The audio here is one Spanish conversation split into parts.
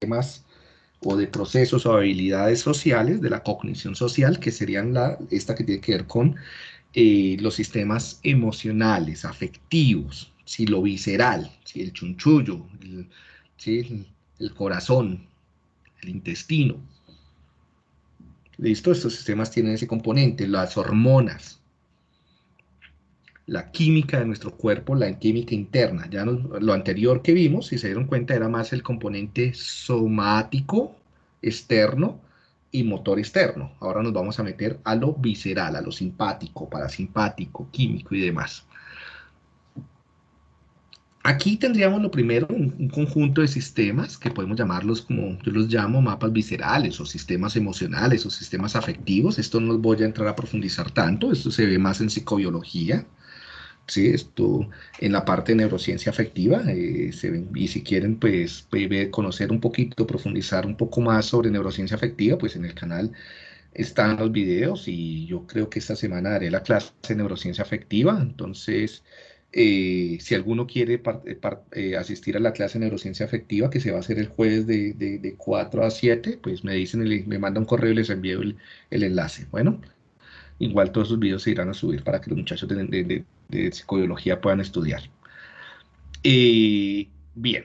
sistemas o de procesos o habilidades sociales de la cognición social, que serían la, esta que tiene que ver con eh, los sistemas emocionales, afectivos, si lo visceral, si el chunchullo, el, el corazón, el intestino. ¿Listo? Estos sistemas tienen ese componente, las hormonas, la química de nuestro cuerpo, la química interna. Ya lo anterior que vimos, si se dieron cuenta, era más el componente somático externo y motor externo. Ahora nos vamos a meter a lo visceral, a lo simpático, parasimpático, químico y demás. Aquí tendríamos lo primero, un, conjunto de sistemas que podemos llamarlos como yo los llamo mapas viscerales o sistemas emocionales o sistemas afectivos. Esto no voy a entrar a profundizar tanto, esto se ve más en psicobiología. ¿Sí? Esto en la parte de neurociencia afectiva, eh, y si quieren pues conocer un poquito, profundizar un poco más sobre neurociencia afectiva, pues en el canal están los videos y yo creo que esta semana daré la clase de neurociencia afectiva, entonces eh, si alguno quiere eh, asistir a la clase de neurociencia afectiva que se va a hacer el jueves de, de, 4 a 7, pues me dicen, me manda un correo y les envío el, el enlace. Bueno, igual todos esos videos se irán a subir para que los muchachos de, de psicobiología puedan estudiar. Bien,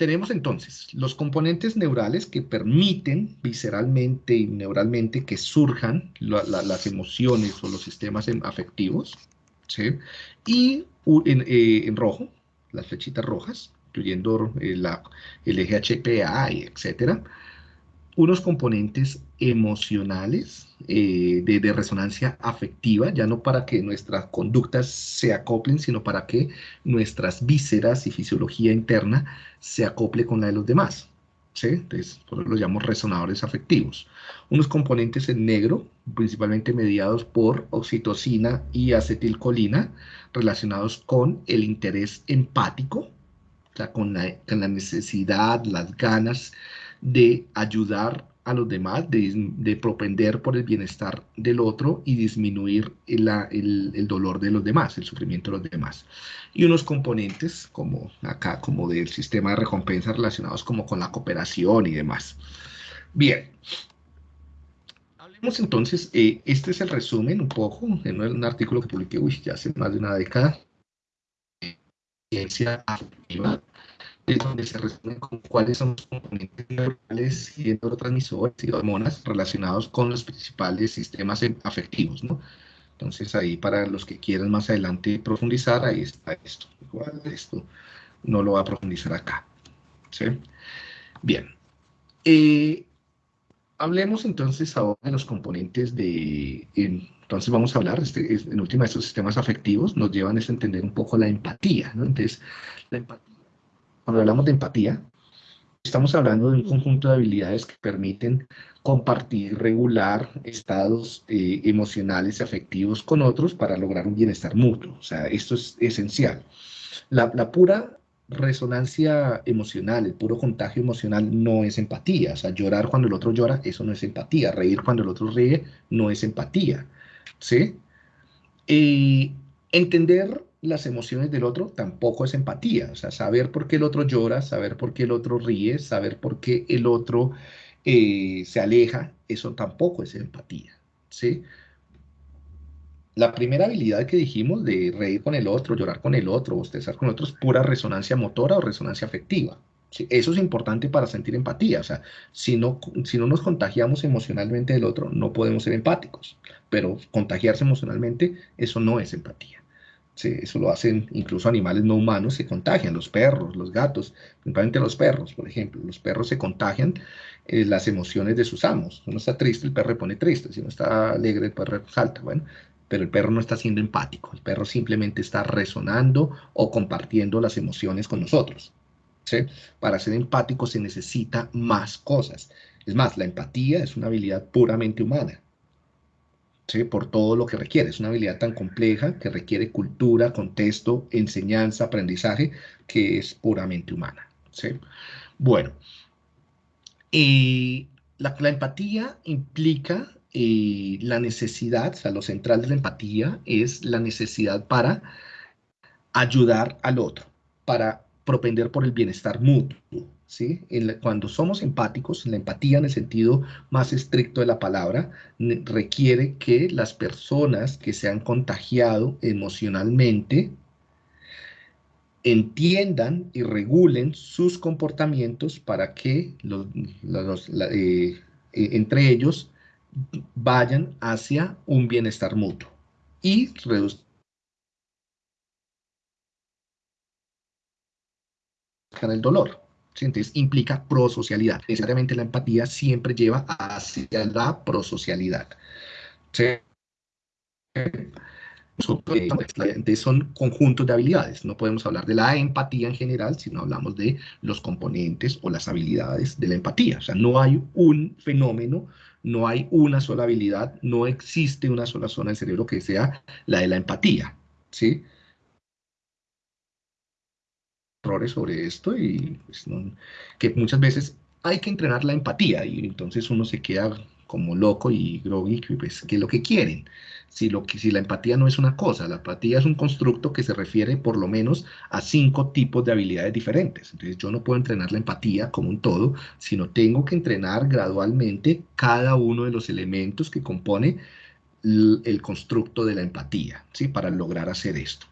tenemos entonces los componentes neurales que permiten visceralmente y neuralmente que surjan las emociones o los sistemas afectivos, ¿sí? y eh, en, rojo, las flechitas rojas, incluyendo eh, el eje HPA, etcétera, unos componentes emocionales eh, de, resonancia afectiva, ya no para que nuestras conductas se acoplen, sino para que nuestras vísceras y fisiología interna se acople con la de los demás. ¿sí? Entonces, por eso los llamamos resonadores afectivos. Unos componentes en negro, principalmente mediados por oxitocina y acetilcolina, relacionados con el interés empático, con la necesidad, las ganas de ayudar a los demás, de, propender por el bienestar del otro y disminuir el, el, dolor de los demás, el sufrimiento de los demás. Y unos componentes, como acá, como del sistema de recompensa relacionados como con la cooperación y demás. Bien. Hablemos entonces, eh, este es el resumen un poco, en un artículo que publiqué uy, ya hace más de una década, ciencia afectiva, es donde se resumen con cuáles son los componentes neurales y neurotransmisores y hormonas relacionados con los principales sistemas afectivos, ¿no? Entonces ahí para los que quieran más adelante profundizar, ahí está esto. Igual esto no lo va a profundizar acá. ¿sí? Bien. Eh, hablemos entonces ahora de los componentes de... entonces vamos a hablar, este, en última, estos sistemas afectivos nos llevan a entender un poco la empatía, ¿no? Entonces, la empatía cuando hablamos de empatía, estamos hablando de un conjunto de habilidades que permiten compartir, regular estados eh, emocionales y afectivos con otros para lograr un bienestar mutuo. O sea, esto es esencial. La, pura resonancia emocional, el puro contagio emocional no es empatía. O sea, llorar cuando el otro llora, eso no es empatía. Reír cuando el otro ríe, no es empatía. ¿Sí? Y entender las emociones del otro tampoco es empatía. O sea, saber por qué el otro llora, saber por qué el otro ríe, saber por qué el otro eh, se aleja, eso tampoco es empatía. ¿sí? La primera habilidad que dijimos de reír con el otro, llorar con el otro, bostezar con el otro, es pura resonancia motora o resonancia afectiva. Eso es importante para sentir empatía. O sea, si no, si no nos contagiamos emocionalmente del otro, no podemos ser empáticos. Pero contagiarse emocionalmente, eso no es empatía eso lo hacen incluso animales no humanos, se contagian, los perros, los gatos, principalmente los perros, por ejemplo. Los perros se contagian eh, las emociones de sus amos. Si uno está triste, el perro pone triste. Si uno está alegre, el perro salta. Bueno, pero el perro no está siendo empático. El perro simplemente está resonando o compartiendo las emociones con nosotros. Para ser empático se necesita más cosas. Es más, la empatía es una habilidad puramente humana por todo lo que requiere. Es una habilidad tan compleja que requiere cultura, contexto, enseñanza, aprendizaje, que es puramente humana. Bueno, eh, la, empatía implica eh, la necesidad, o sea, lo central de la empatía es la necesidad para ayudar al otro, para propender por el bienestar mutuo. ¿Sí? cuando somos empáticos, la empatía en el sentido más estricto de la palabra, requiere que las personas que se han contagiado emocionalmente entiendan y regulen sus comportamientos para que los, eh, eh, entre ellos vayan hacia un bienestar mutuo y reduzcan el dolor. Entonces implica prosocialidad. Necesariamente la empatía siempre lleva hacia la prosocialidad. Son conjuntos de habilidades. No podemos hablar de la empatía en general, sino hablamos de los componentes o las habilidades de la empatía. O sea, no hay un fenómeno, no hay una sola habilidad, no existe una sola zona del cerebro que sea la de la empatía. ¿sí? Errores sobre esto y pues, que muchas veces hay que entrenar la empatía y entonces uno se queda como loco y groggy, pues, ¿qué es lo que quieren? Si, lo que, si la empatía no es una cosa, la empatía es un constructo que se refiere por lo menos a cinco tipos de habilidades diferentes. Entonces yo no puedo entrenar la empatía como un todo, sino tengo que entrenar gradualmente cada uno de los elementos que compone el, el constructo de la empatía, ¿sí? Para lograr hacer esto.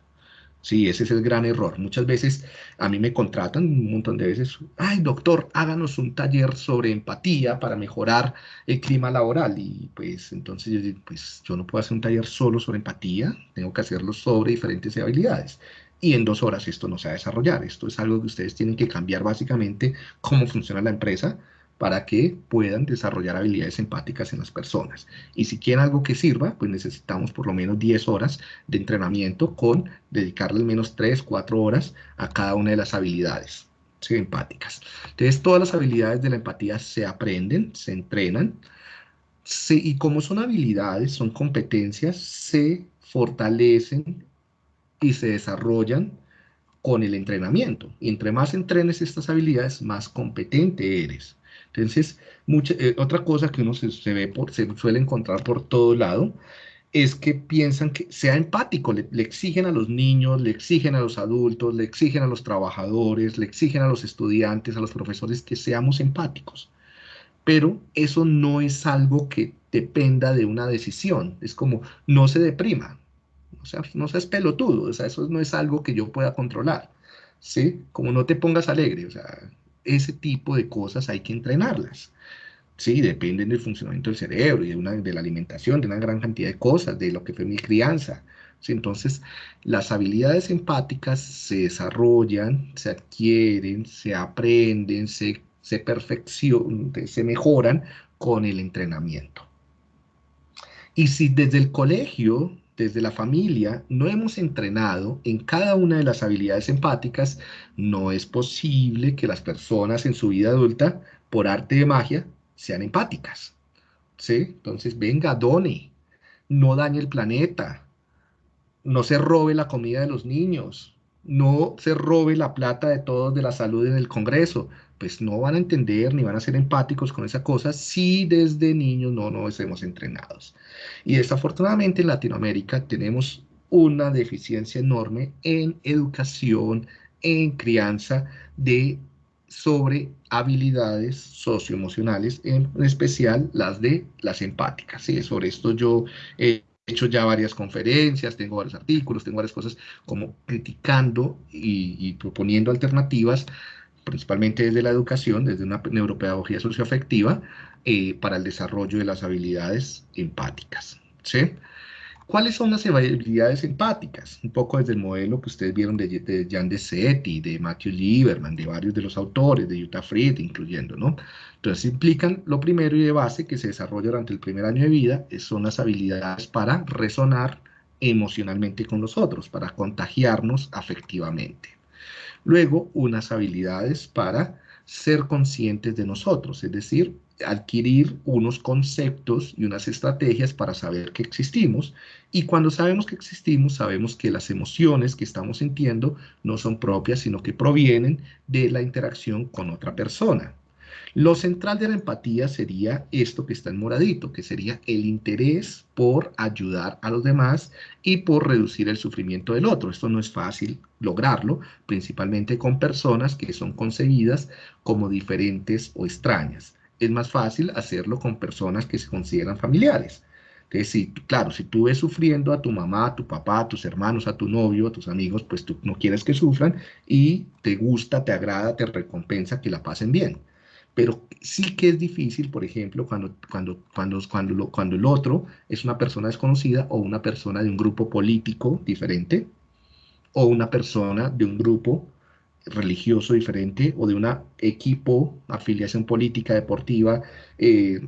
Sí, ese es el gran error. Muchas veces a mí me contratan un montón de veces, ay doctor, háganos un taller sobre empatía para mejorar el clima laboral. Y pues entonces yo digo, pues yo no puedo hacer un taller solo sobre empatía, tengo que hacerlo sobre diferentes habilidades. Y en dos horas esto no se va a desarrollar. Esto es algo que ustedes tienen que cambiar básicamente cómo funciona la empresa, para que puedan desarrollar habilidades empáticas en las personas. Y si quieren algo que sirva, pues necesitamos por lo menos 10 horas de entrenamiento con dedicarle al menos 3, 4 horas a cada una de las habilidades empáticas. Entonces, todas las habilidades de la empatía se aprenden, se entrenan, y como son habilidades, son competencias, se fortalecen y se desarrollan con el entrenamiento. Y entre más entrenes estas habilidades, más competente eres. Entonces, mucha, eh, otra cosa que uno se, ve por, se suele encontrar por todo lado es que piensan que sea empático, le, exigen a los niños, le exigen a los adultos, le exigen a los trabajadores, le exigen a los estudiantes, a los profesores que seamos empáticos. Pero eso no es algo que dependa de una decisión, es como no se deprima, o sea, no seas pelotudo, o sea, eso no es algo que yo pueda controlar, ¿sí? Como no te pongas alegre, o sea, ese tipo de cosas hay que entrenarlas. Sí, dependen del funcionamiento del cerebro y de, una, de la alimentación, de una gran cantidad de cosas, de lo que fue mi crianza. Entonces, las habilidades empáticas se desarrollan, se adquieren, se aprenden, se, se perfeccionan, se mejoran con el entrenamiento. Y si desde el colegio desde la familia no hemos entrenado en cada una de las habilidades empáticas, no es posible que las personas en su vida adulta, por arte de magia, sean empáticas. ¿Sí? Entonces, venga, done, no dañe el planeta, no se robe la comida de los niños, no se robe la plata de todos de la salud en el Congreso, pues no van a entender ni van a ser empáticos con esa cosa si desde niños no nos hemos entrenados. Y desafortunadamente en Latinoamérica tenemos una deficiencia enorme en educación, en crianza de sobre habilidades socioemocionales, en especial las de las empáticas. ¿sí? Sobre esto yo he hecho ya varias conferencias, tengo varios artículos, tengo varias cosas como criticando y, proponiendo alternativas principalmente desde la educación, desde una neuropedagogía socioafectiva, eh, para el desarrollo de las habilidades empáticas. ¿sí? ¿Cuáles son las habilidades empáticas? Un poco desde el modelo que ustedes vieron de, de Jan de Matthew Lieberman, de varios de los autores, de Jutta Fried, incluyendo, ¿no? Entonces implican lo primero y de base que se desarrolla durante el primer año de vida, son las habilidades para resonar emocionalmente con los otros, para contagiarnos afectivamente. Luego, unas habilidades para ser conscientes de nosotros, es decir, adquirir unos conceptos y unas estrategias para saber que existimos. Y cuando sabemos que existimos, sabemos que las emociones que estamos sintiendo no son propias, sino que provienen de la interacción con otra persona. Lo central de la empatía sería esto que está en moradito, que sería el interés por ayudar a los demás y por reducir el sufrimiento del otro. Esto no es fácil lograrlo, principalmente con personas que son concebidas como diferentes o extrañas. Es más fácil hacerlo con personas que se consideran familiares. Entonces, si, claro, si tú ves sufriendo a tu mamá, a tu papá, a tus hermanos, a tu novio, a tus amigos, pues tú no quieres que sufran y te gusta, te agrada, te recompensa que la pasen bien pero sí que es difícil, por ejemplo, cuando, cuando, cuando, cuando, cuando el otro es una persona desconocida o una persona de un grupo político diferente o una persona de un grupo religioso diferente o de un equipo, afiliación política, deportiva, e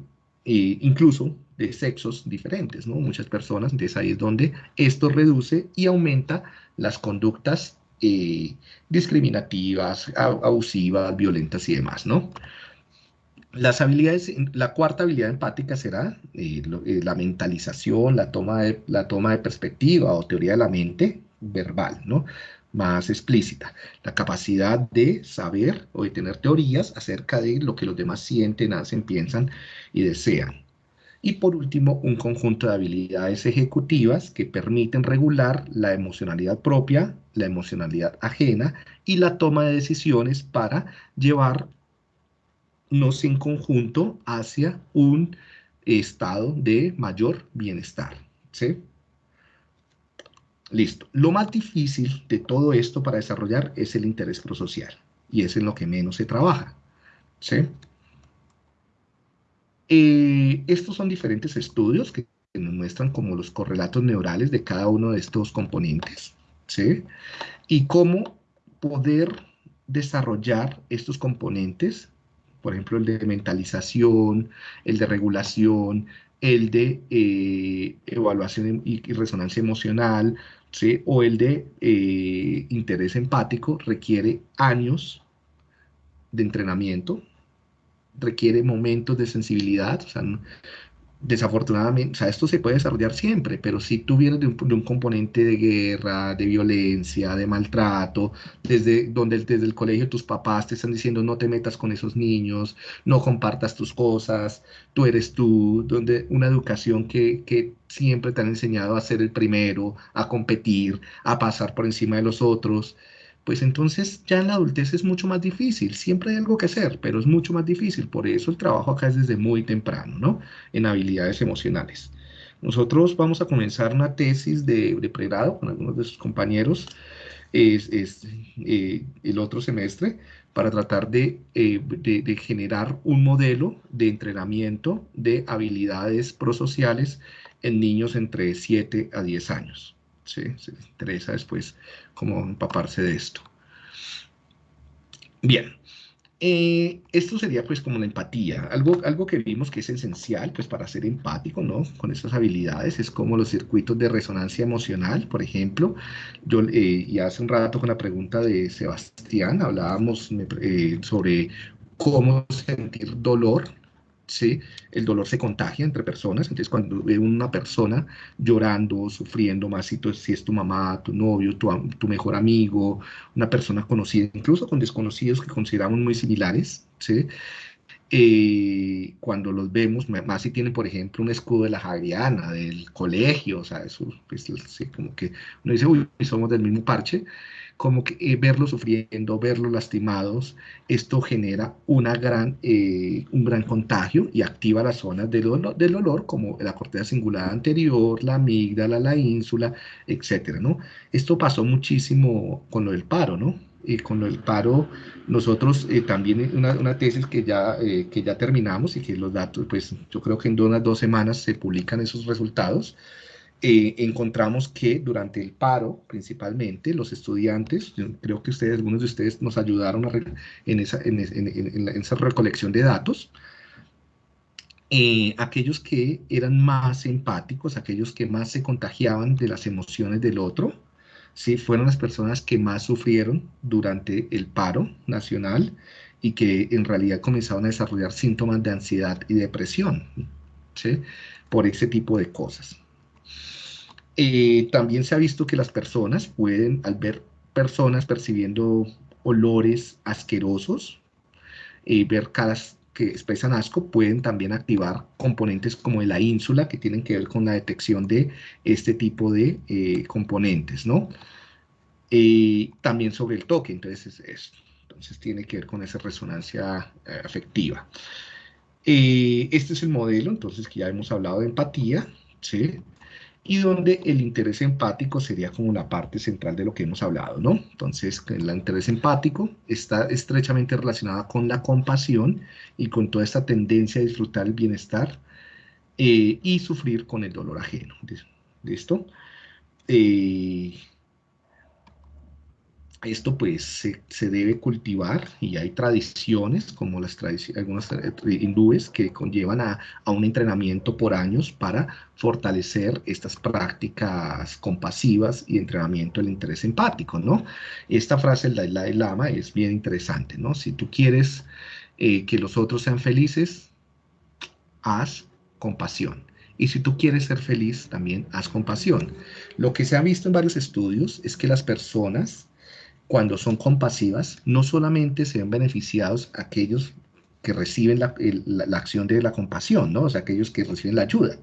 incluso de sexos diferentes, ¿no? Muchas personas, entonces ahí es donde esto reduce y aumenta las conductas eh, discriminativas, abusivas, violentas y demás, ¿no? Las habilidades, la cuarta habilidad empática será la mentalización, la toma, de, la toma de perspectiva o teoría de la mente verbal, ¿no? Más explícita. La capacidad de saber o de tener teorías acerca de lo que los demás sienten, hacen, piensan y desean. Y por último, un conjunto de habilidades ejecutivas que permiten regular la emocionalidad propia, la emocionalidad ajena y la toma de decisiones para llevar nos en conjunto hacia un estado de mayor bienestar. ¿sí? Listo. Lo más difícil de todo esto para desarrollar es el interés prosocial y es en lo que menos se trabaja. ¿sí? Eh, estos son diferentes estudios que nos muestran como los correlatos neurales de cada uno de estos componentes. ¿sí? Y cómo poder desarrollar estos componentes por ejemplo, el de mentalización, el de regulación, el de eh, evaluación y, resonancia emocional, ¿sí? o el de eh, interés empático, requiere años de entrenamiento, requiere momentos de sensibilidad, o sea, desafortunadamente, o sea, esto se puede desarrollar siempre, pero si tú vienes de un, componente de guerra, de violencia, de maltrato, desde donde desde el colegio tus papás te están diciendo no te metas con esos niños, no compartas tus cosas, tú eres tú, donde una educación que, que siempre te han enseñado a ser el primero, a competir, a pasar por encima de los otros, pues entonces ya en la adultez es mucho más difícil. Siempre hay algo que hacer, pero es mucho más difícil. Por eso el trabajo acá es desde muy temprano, ¿no? En habilidades emocionales. Nosotros vamos a comenzar una tesis de, pregrado con algunos de sus compañeros es, eh, el otro semestre para tratar de, eh, de, de, generar un modelo de entrenamiento de habilidades prosociales en niños entre 7 a 10 años. ¿sí? Se interesa después cómo empaparse de esto. Bien, eh, esto sería pues como la empatía, algo, algo que vimos que es esencial pues para ser empático, ¿no? Con estas habilidades, es como los circuitos de resonancia emocional, por ejemplo. Yo, eh, hace un rato con la pregunta de Sebastián, hablábamos eh, sobre cómo sentir dolor, ¿sí? el dolor se contagia entre personas, entonces cuando ve una persona llorando, sufriendo más, si, si es tu mamá, tu novio, tu, tu, mejor amigo, una persona conocida, incluso con desconocidos que consideramos muy similares, ¿sí? Eh, cuando los vemos, más si tienen, por ejemplo, un escudo de la Javiana, del colegio, o sea, eso, pues, como que uno dice, uy, somos del mismo parche, como que eh, verlos sufriendo, verlos lastimados, esto genera una gran, eh, un gran contagio y activa las zonas del, dolor, del dolor como la corteza cingulada anterior, la amígdala, la ínsula, etcétera, ¿no? Esto pasó muchísimo con lo del paro, ¿no? Y con lo del paro, nosotros eh, también una, una, tesis que ya, que ya terminamos y que los datos, pues yo creo que en unas dos semanas se publican esos resultados, eh, encontramos que durante el paro, principalmente, los estudiantes, creo que ustedes, algunos de ustedes nos ayudaron en, esa, en, esa, recolección de datos, eh, aquellos que eran más empáticos, aquellos que más se contagiaban de las emociones del otro, ¿sí? fueron las personas que más sufrieron durante el paro nacional y que en realidad comenzaron a desarrollar síntomas de ansiedad y depresión ¿sí? por ese tipo de cosas. Eh, también se ha visto que las personas pueden, al ver personas percibiendo olores asquerosos, eh, ver caras que expresan asco pueden también activar componentes como la ínsula que tienen que ver con la detección de este tipo de eh, componentes, ¿no? también sobre el toque, entonces es, entonces tiene que ver con esa resonancia eh, afectiva. este es el modelo, entonces que ya hemos hablado de empatía, ¿sí? Y donde el interés empático sería como la parte central de lo que hemos hablado, ¿no? Entonces, el interés empático está estrechamente relacionado con la compasión y con toda esta tendencia a disfrutar el bienestar eh, y sufrir con el dolor ajeno. ¿Listo? Eh, esto pues se, debe cultivar y hay tradiciones como las tradiciones, algunas eh, hindúes que conllevan a, un entrenamiento por años para fortalecer estas prácticas compasivas y entrenamiento del interés empático, ¿no? Esta frase del Dalai Lama es bien interesante, ¿no? Si tú quieres eh, que los otros sean felices, haz compasión. Y si tú quieres ser feliz, también haz compasión. Lo que se ha visto en varios estudios es que las personas cuando son compasivas, no solamente se ven beneficiados aquellos que reciben la, acción de la compasión, ¿no? o sea, aquellos que reciben la ayuda,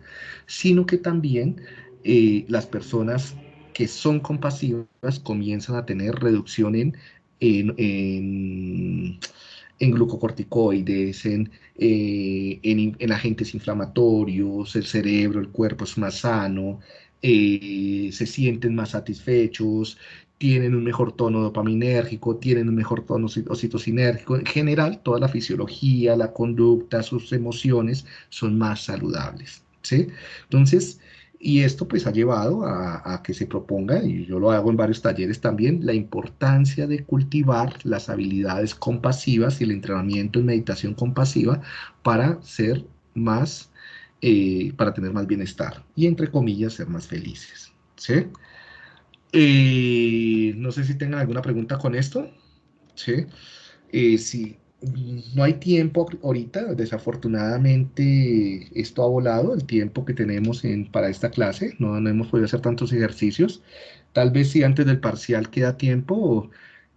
sino que también eh, las personas que son compasivas comienzan a tener reducción en, en, glucocorticoides, en, eh, en, agentes inflamatorios, el cerebro, el cuerpo es más sano, eh, se sienten más satisfechos, tienen un mejor tono dopaminérgico, tienen un mejor tono ocitocinérgico. En general, toda la fisiología, la conducta, sus emociones son más saludables. ¿sí? Entonces, y esto pues ha llevado a, que se proponga, y yo lo hago en varios talleres también, la importancia de cultivar las habilidades compasivas y el entrenamiento en meditación compasiva para ser más, eh, para tener más bienestar y entre comillas ser más felices. ¿sí? Eh, no sé si tengan alguna pregunta con esto. ¿sí? Eh, si no hay tiempo ahorita, desafortunadamente esto ha volado, el tiempo que tenemos en, para esta clase, no, no hemos podido hacer tantos ejercicios. Tal vez si antes del parcial queda tiempo,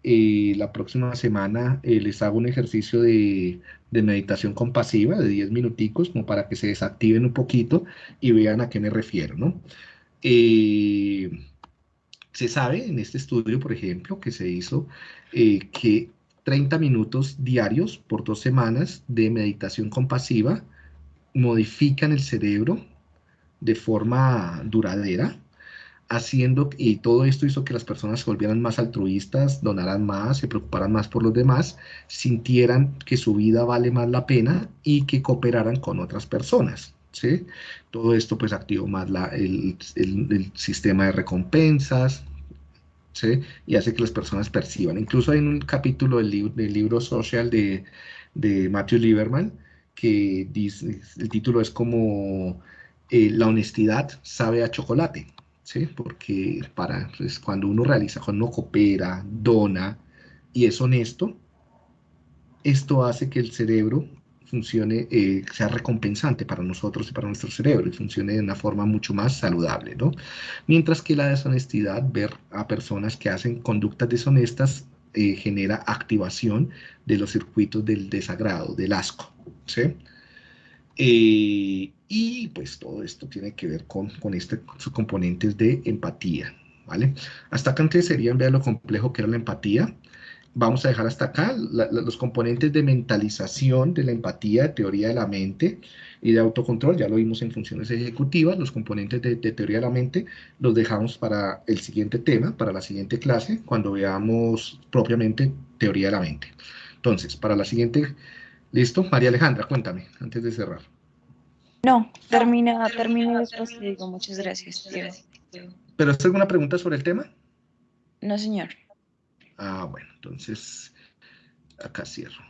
eh, la próxima semana les hago un ejercicio de, de, meditación compasiva de 10 minuticos, como para que se desactiven un poquito y vean a qué me refiero, ¿no? Eh, se sabe en este estudio, por ejemplo, que se hizo eh, que 30 minutos diarios por dos semanas de meditación compasiva modifican el cerebro de forma duradera, haciendo, y todo esto hizo que las personas se volvieran más altruistas, donaran más, se preocuparan más por los demás, sintieran que su vida vale más la pena y que cooperaran con otras personas. ¿sí? Todo esto pues activó más el, sistema de recompensas, Y hace que las personas perciban. Incluso hay un capítulo del, libro Social de, Matthew Lieberman que dice, el título es como eh, La honestidad sabe a chocolate, ¿sí? Porque para, pues, cuando uno realiza, cuando uno coopera, dona y es honesto, esto hace que el cerebro funcione, eh, sea recompensante para nosotros y para nuestro cerebro y funcione de una forma mucho más saludable, ¿no? Mientras que la deshonestidad, ver a personas que hacen conductas deshonestas, eh, genera activación de los circuitos del desagrado, del asco, ¿sí? Eh, y pues todo esto tiene que ver con, con estos componentes de empatía, ¿vale? Hasta acá antes serían ver lo complejo que era la empatía, vamos a dejar hasta acá los componentes de mentalización, de la empatía, de teoría de la mente y de autocontrol, ya lo vimos en funciones ejecutivas, los componentes de, teoría de la mente los dejamos para el siguiente tema, para la siguiente clase, cuando veamos propiamente teoría de la mente. Entonces, para la siguiente, ¿listo? María Alejandra, cuéntame, antes de cerrar. No, termina, termina después te digo, muchas gracias. ¿Pero es alguna pregunta sobre el tema? No, señor. Ah, bueno, entonces acá cierro.